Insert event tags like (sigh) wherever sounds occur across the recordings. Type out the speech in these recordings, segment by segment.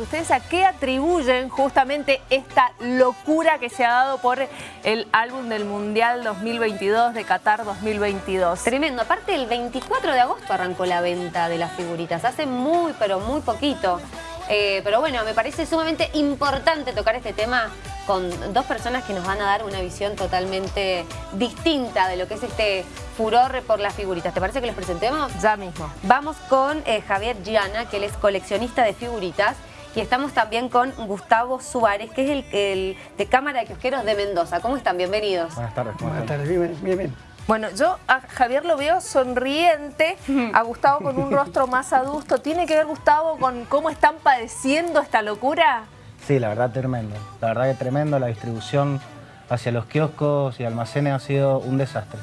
¿ustedes a qué atribuyen justamente esta locura que se ha dado por el álbum del Mundial 2022 de Qatar 2022? Tremendo. Aparte, el 24 de agosto arrancó la venta de las figuritas. Hace muy, pero muy poquito. Eh, pero bueno, me parece sumamente importante tocar este tema con dos personas que nos van a dar una visión totalmente distinta de lo que es este furor por las figuritas. ¿Te parece que los presentemos? Ya mismo. Vamos con eh, Javier Giana, que él es coleccionista de figuritas. Y estamos también con Gustavo Suárez, que es el, de Cámara de Kiosqueros de Mendoza. ¿Cómo están? Bienvenidos. Buenas tardes. Buenas tardes, bien, bien, bien. Bueno, yo a Javier lo veo sonriente, a Gustavo con un rostro más adusto. ¿Tiene que ver, Gustavo, con cómo están padeciendo esta locura? Sí, la verdad tremendo. La verdad que tremendo. La distribución hacia los kioscos y almacenes ha sido un desastre.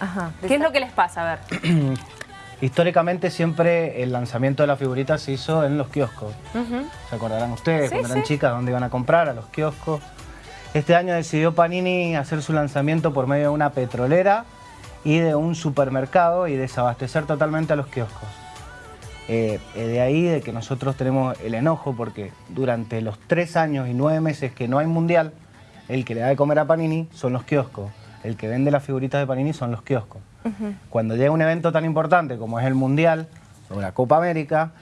Ajá. ¿Qué es lo que les pasa? A ver. (clears throat) Históricamente siempre el lanzamiento de la figurita se hizo en los kioscos. ¿Se acordarán ustedes cuando eran chicas dónde iban a comprar? A los kioscos. Este año decidió Panini hacer su lanzamiento por medio de una petrolera y de un supermercado y desabastecer totalmente a los kioscos. Eh, eh, de ahí de que nosotros tenemos el enojo porque durante los tres años y nueve meses que no hay mundial, el que le da de comer a Panini son los kioscos, el que vende las figuritas de Panini son los kioscos. Cuando llega un evento tan importante como es el mundial o la Copa América,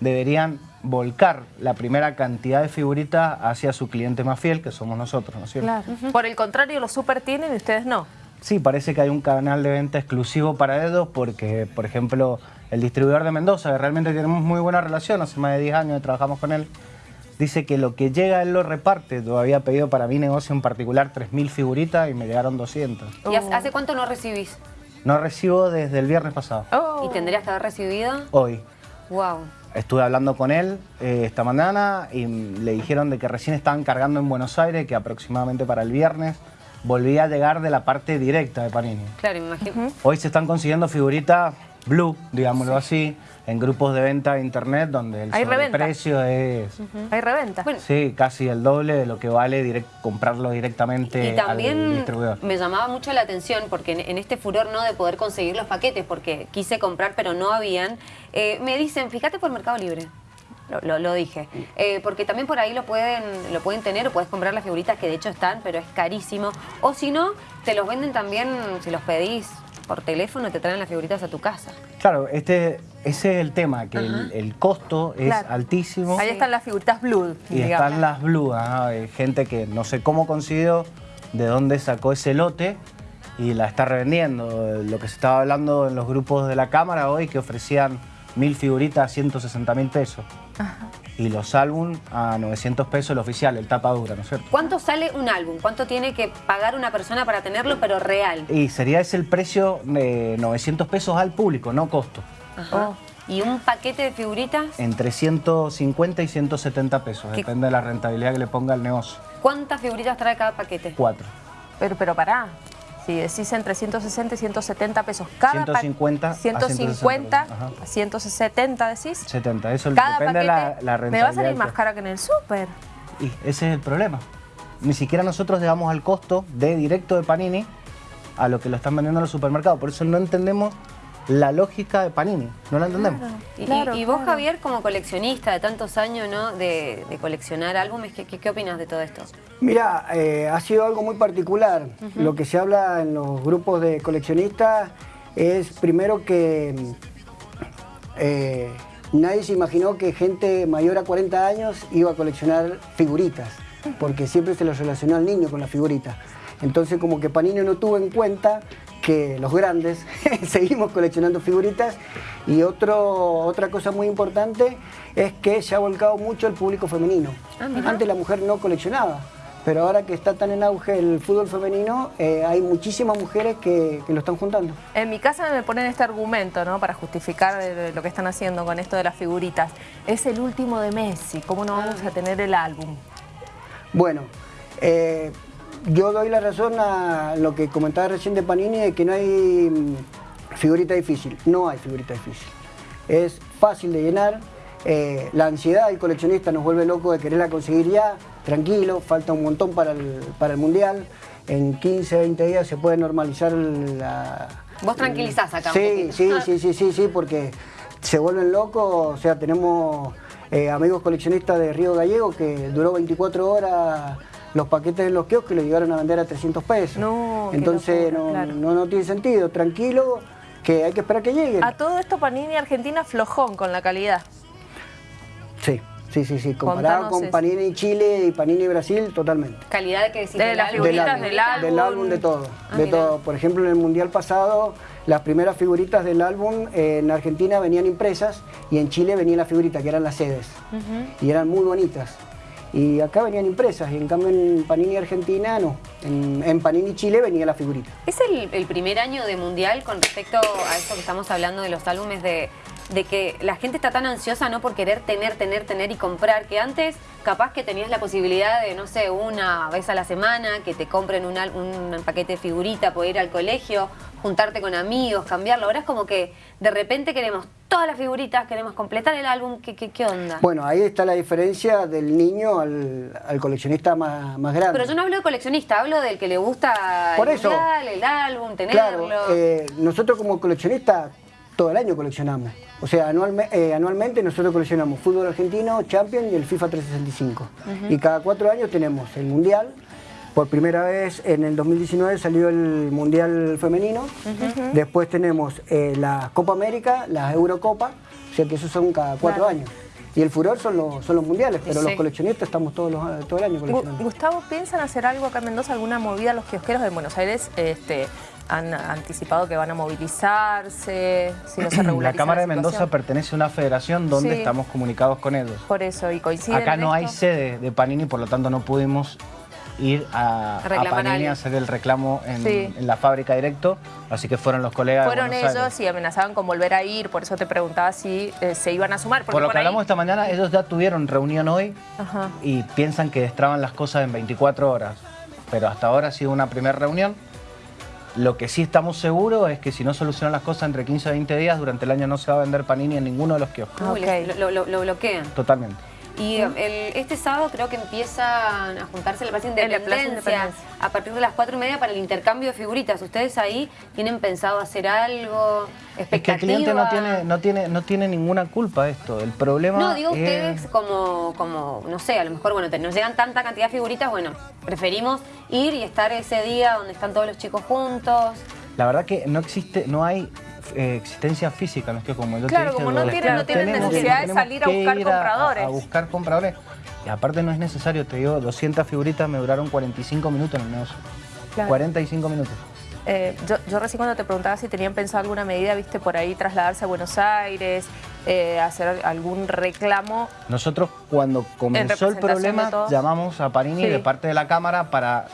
deberían volcar la primera cantidad de figuritas hacia su cliente más fiel, que somos nosotros, ¿no es cierto? Claro. Por el contrario, los super tienen y ustedes no. Sí, parece que hay un canal de venta exclusivo para ellos porque, por ejemplo, el distribuidor de Mendoza, que realmente tenemos muy buena relación, hace más de 10 años que trabajamos con él, dice que lo que llega él lo reparte. Yo había pedido para mi negocio en particular 3.000 figuritas y me llegaron 200. ¿Y hace cuánto no recibís? No recibo desde el viernes pasado. Oh. ¿Y tendrías que haber recibido? Hoy. Wow. Estuve hablando con él eh, esta mañana y le dijeron de que recién estaban cargando en Buenos Aires, que aproximadamente para el viernes volvía a llegar de la parte directa de Panini. Claro, me imagino. Hoy se están consiguiendo figuritas blue, digámoslo así, en grupos de venta de internet donde el precio es... Hay reventa. sí, casi el doble de lo que vale comprarlo directamente y también me llamaba mucho la atención porque en, este furor no de poder conseguir los paquetes, porque quise comprar pero no habían, eh, me dicen, fíjate por Mercado Libre. Lo, dije. Eh, porque también por ahí lo pueden, lo pueden tener o puedes comprar las figuritas que de hecho están, pero es carísimo. O si no, te los venden también, si los pedís por teléfono, te traen las figuritas a tu casa. Claro, este, ese es el tema, que el, costo es altísimo. Ahí están las figuritas Blue. Y están las Blue, hay gente que no sé cómo consiguió, de dónde sacó ese lote y la está revendiendo. Lo que se estaba hablando en los grupos de la cámara hoy, que ofrecían mil figuritas a 160 mil pesos. Y los álbum a 900 pesos el oficial, el tapa dura, ¿no es cierto? ¿Cuánto sale un álbum? ¿Cuánto tiene que pagar una persona para tenerlo, pero real? Y sería ese el precio de 900 pesos al público, no costo. Ajá. ¿Y un paquete de figuritas? Entre 150 y 170 pesos, depende de la rentabilidad que le ponga el negocio. ¿Cuántas figuritas trae cada paquete? Cuatro. Pero, pero pará, si decís entre 160 y 170 pesos. Cada 150 150 a 170 decís. 70 eso depende de la, la, rentabilidad me va a salir más cara que en el súper. Y ese es el problema. Ni siquiera nosotros llegamos al costo de directo de Panini a lo que lo están vendiendo en los supermercados. Por eso no entendemos la lógica de Panini, no la entendemos. y, vos, Javier, como coleccionista de tantos años ¿no? de, coleccionar álbumes, ¿qué, qué, opinas de todo esto? Mira, eh, ha sido algo muy particular. Lo que se habla en los grupos de coleccionistas es primero que eh, nadie se imaginó que gente mayor a 40 años iba a coleccionar figuritas, porque siempre se lo relacionó al niño con las figuritas. Entonces como que Panini no tuvo en cuenta que los grandes (laughs) seguimos coleccionando figuritas y otro, otra cosa muy importante es que se ha volcado mucho el público femenino. Ah, Antes la mujer no coleccionaba, pero ahora que está tan en auge el fútbol femenino, eh, hay muchísimas mujeres que, lo están juntando. En mi casa me ponen este argumento, ¿no? Para justificar lo que están haciendo con esto de las figuritas. Es el último de Messi, ¿cómo no vamos a tener el álbum? Bueno, eh, yo doy la razón a lo que comentaba recién de Panini, de que no hay mm, figurita difícil. No hay figurita difícil. Es fácil de llenar. Eh, la ansiedad del coleccionista nos vuelve loco de quererla conseguir ya. Tranquilo, falta un montón para el, para el Mundial. En 15, 20 días se puede normalizar la... Vos tranquilizás acá sí, sí, sí, sí, sí, sí, porque se vuelven locos. O sea, tenemos eh, amigos coleccionistas de Río Gallego que duró 24 horas los paquetes en los kioscos y lo llegaron a vender a 300 pesos. No, Entonces no, no, tiene sentido, tranquilo, que hay que esperar que lleguen. A todo esto Panini Argentina flojón con la calidad. Sí. Sí, sí, sí, comparado con Panini Chile y Panini Brasil, totalmente. ¿Calidad de qué decís? De, las figuritas del álbum. Del álbum, de todo, ah, de todo. Por ejemplo, en el Mundial pasado, las primeras figuritas del álbum eh, en Argentina venían impresas y en Chile venían las figuritas, que eran las sedes. Y eran muy bonitas. Y acá venían impresas, y en cambio en Panini Argentina no. En, Panini Chile venía la figurita. ¿Es el, primer año de Mundial con respecto a esto que estamos hablando de los álbumes de, de que la gente está tan ansiosa no por querer tener, tener, tener y comprar, que antes capaz que tenías la posibilidad de, no sé, una vez a la semana, que te compren un, un paquete de figurita, poder ir al colegio, juntarte con amigos, cambiarlo. Ahora es como que de repente queremos todas las figuritas, queremos completar el álbum, ¿qué, qué, onda? Bueno, ahí está la diferencia del niño al, coleccionista más, más, grande. Pero yo no hablo de coleccionista, hablo del que le gusta el, el álbum, tenerlo. Claro, eh, nosotros como coleccionistas todo el año coleccionamos. O sea, eh, anualmente nosotros coleccionamos fútbol argentino, Champions y el FIFA 365. Y cada cuatro años tenemos el Mundial. Por primera vez en el 2019 salió el Mundial Femenino. Después tenemos eh, la Copa América, la Eurocopa. O sea que esos son cada cuatro años. Y el furor son los, son los mundiales, pero los coleccionistas estamos todos los, todo el año coleccionando. Gustavo, ¿piensan hacer algo acá en Mendoza, alguna movida a los kiosqueros de Buenos Aires? Este, han anticipado que van a movilizarse, si no se (clears throat) La Cámara de Mendoza pertenece a una federación donde estamos comunicados con ellos. Por eso, y coincide. Acá no hay sede de Panini, por lo tanto no pudimos ir a, Panini a hacer el reclamo en, la fábrica directo, así que fueron los colegas Fueron ellos y amenazaban con volver a ir, por eso te preguntaba si eh, se iban a sumar. por lo que hablamos esta mañana, ellos ya tuvieron reunión hoy y piensan que destraban las cosas en 24 horas, pero hasta ahora ha sido una primera reunión lo que sí estamos seguros es que si no solucionan las cosas entre 15 a 20 días, durante el año no se va a vender panini en ninguno de los kioscos. lo, lo, bloquean. Totalmente. Y este sábado creo que empiezan a juntarse la Plaza Independencia, a partir de las cuatro y media para el intercambio de figuritas. ¿Ustedes ahí tienen pensado hacer algo? Es que el cliente no tiene, no tiene, no tiene ninguna culpa esto. El problema No, digo ustedes como, como, no sé, a lo mejor, bueno, nos llegan tanta cantidad de figuritas, bueno, preferimos ir y estar ese día donde están todos los chicos juntos. La verdad que no existe, no hay eh, existencia física, no es que como yo claro, como no tienen, no tienen necesidad de salir a buscar compradores. A, buscar compradores. Y aparte no es necesario, te digo, 200 figuritas me duraron 45 minutos en el negocio. 45 minutos. Eh, yo, yo, recién cuando te preguntaba si tenían pensado alguna medida, viste, por ahí trasladarse a Buenos Aires, eh, hacer algún reclamo. Nosotros cuando comenzó el problema llamamos a Parini de parte de la Cámara para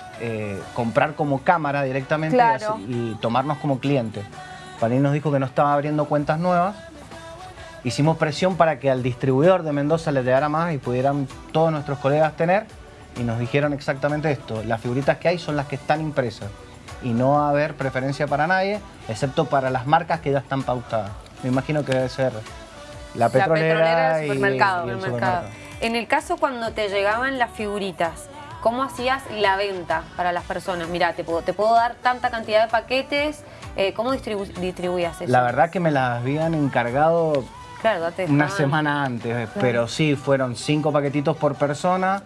comprar como cámara directamente y, y tomarnos como cliente. Panini nos dijo que no estaba abriendo cuentas nuevas. Hicimos presión para que al distribuidor de Mendoza le llegara más y pudieran todos nuestros colegas tener. Y nos dijeron exactamente esto. Las figuritas que hay son las que están impresas. Y no va a haber preferencia para nadie, excepto para las marcas que ya están pautadas. Me imagino que debe ser la petrolera, y, el supermercado. En el caso cuando te llegaban las figuritas, ¿cómo hacías la venta para las personas? Mira, te puedo, te puedo dar tanta cantidad de paquetes eh, ¿Cómo distribuías eso? La verdad que me las habían encargado una semana antes, pero sí, fueron cinco paquetitos por persona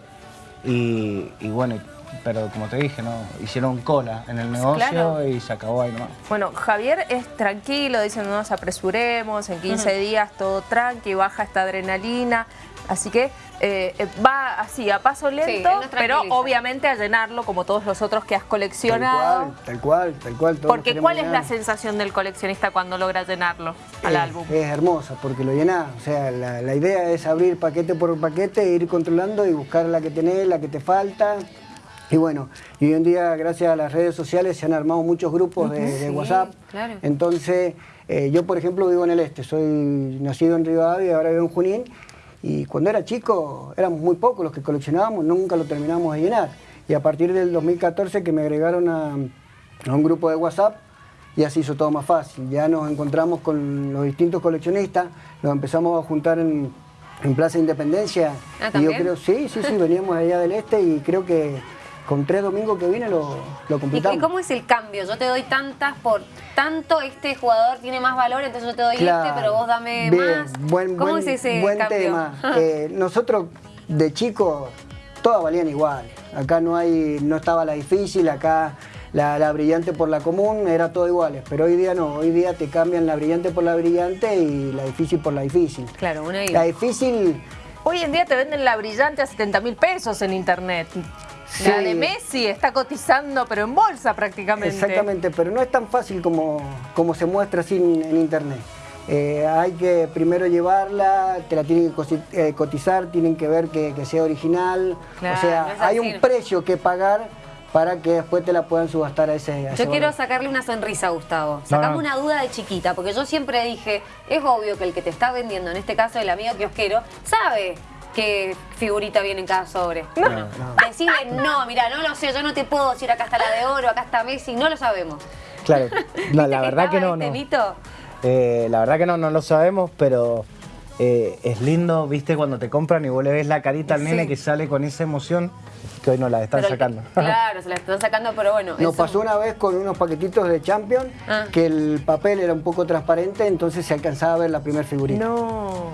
y, bueno, pero como te dije, no hicieron cola en el negocio y se acabó ahí nomás. Bueno, Javier es tranquilo, dice no nos apresuremos, en 15 días todo tranqui, baja esta adrenalina, así que eh, va así, a paso lento, pero obviamente a llenarlo como todos los otros que has coleccionado. Tal cual, tal cual. porque ¿cuál es la sensación del coleccionista cuando logra llenarlo al álbum? Es hermosa, porque lo llena O sea, la, idea es abrir paquete por paquete, ir controlando y buscar la que tenés, la que te falta. Y bueno, y hoy en día, gracias a las redes sociales, se han armado muchos grupos de, WhatsApp. Entonces, eh, yo, por ejemplo, vivo en el este. Soy nacido en Rivadavia y ahora vivo en Junín. Y cuando era chico éramos muy pocos los que coleccionábamos, nunca lo terminamos de llenar. Y a partir del 2014 que me agregaron a, un grupo de WhatsApp, ya se hizo todo más fácil. Ya nos encontramos con los distintos coleccionistas, nos empezamos a juntar en, Plaza Independencia. ¿Ah, y yo creo, sí, sí, sí, veníamos allá del este y creo que con tres domingos que viene lo, lo completamos. ¿Y, cómo es el cambio? Yo te doy tantas por tanto, este jugador tiene más valor, entonces yo te doy este, pero vos dame más. Buen, ¿Cómo es ese buen tema. (laughs) Eh, nosotros de chicos todas valían igual. Acá no hay, no estaba la difícil, acá la, brillante por la común, era todo iguales. Pero hoy día no, hoy día te cambian la brillante por la brillante y la difícil por la difícil. Claro, una La difícil... Hoy en día te venden la brillante a 70 mil pesos en internet. La de Messi está cotizando, pero en bolsa prácticamente. Exactamente, pero no es tan fácil como, como se muestra así en, internet. Eh, hay que primero llevarla, te la tienen que eh, cotizar, tienen que ver que, sea original. o sea, hay un precio que pagar para que después te la puedan subastar a ese Yo quiero sacarle una sonrisa a Gustavo. Sacame una duda de chiquita, porque yo siempre dije, es obvio que el que te está vendiendo, en este caso el amigo kiosquero, sabe qué figurita viene en cada sobre. No, no. Decirle, no, mira, no lo sé, yo no te puedo decir acá está la de oro, acá está Messi, no lo sabemos. Claro, (laughs) la verdad que no. Este no. Eh, la verdad que no, no lo sabemos, pero eh, es lindo, viste, cuando te compran y vos le ves la carita al nene que sale con esa emoción que hoy no la están sacando. (laughs) claro, se la están sacando, pero bueno. Nos pasó una vez con unos paquetitos de Champion ah. que el papel era un poco transparente, entonces se alcanzaba a ver la primera figurita. No.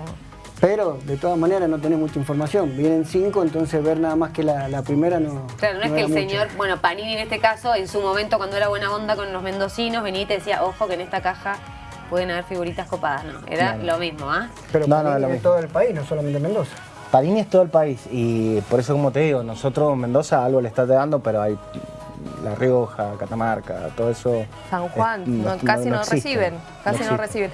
Pero de todas maneras no tenés mucha información. Vienen cinco, entonces ver nada más que la, primera no. Claro, no, es que el señor, bueno, Panini en este caso, en su momento cuando era buena onda con los mendocinos, venía y te decía, ojo que en esta caja pueden haber figuritas copadas, ¿no? Era lo mismo, ¿ah? Pero no, no, es todo el país, no solamente Mendoza. Panini es todo el país y por eso como te digo, nosotros Mendoza algo le está dando, pero hay La Rioja, Catamarca, todo eso... San Juan, casi no, reciben, casi no reciben.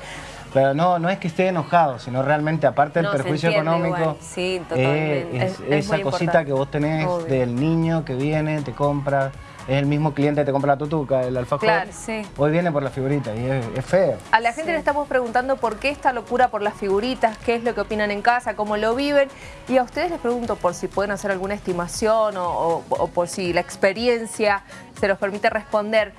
Pero no, no es que esté enojado, sino realmente, aparte del perjuicio económico, sí, totalmente. es, esa cosita que vos tenés del niño que viene, te compra, es el mismo cliente que te compra la tutuca, el alfajor. Claro, sí. Hoy viene por la figurita y es, feo. A la gente le estamos preguntando por qué esta locura por las figuritas, qué es lo que opinan en casa, cómo lo viven. Y a ustedes les pregunto por si pueden hacer alguna estimación o, por si la experiencia se los permite responder.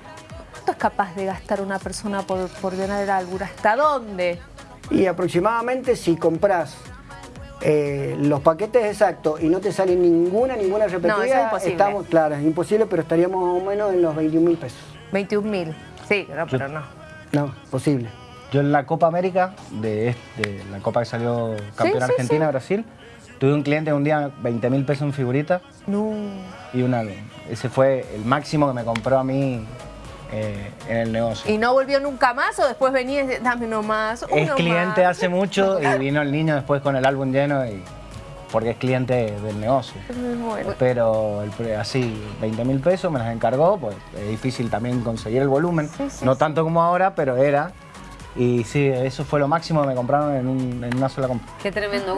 ¿Cuánto es capaz de gastar una persona por, por ganar algo? ¿Hasta dónde? Y aproximadamente si compras eh, los paquetes exactos y no te sale ninguna, ninguna repetida, no, es imposible. estamos, claro, es imposible, pero estaríamos más o menos en los 21 mil pesos. 21 mil, sí, pero no. No, posible. Yo en la Copa América, de, la Copa que salió campeón Argentina-Brasil, tuve un cliente un día 20 mil pesos en figurita. No. Y una, ese fue el máximo que me compró a mí eh, en el negocio. ¿Y no volvió nunca más o después venía y dame uno más? Uno es cliente hace mucho y (laughs) vino el niño después con el álbum lleno y porque es cliente del negocio. Pero así, 20 mil pesos me las encargó, pues es difícil también conseguir el volumen. no tanto como ahora, pero era. Y sí, eso fue lo máximo que me compraron en, en una sola compra. Qué tremendo.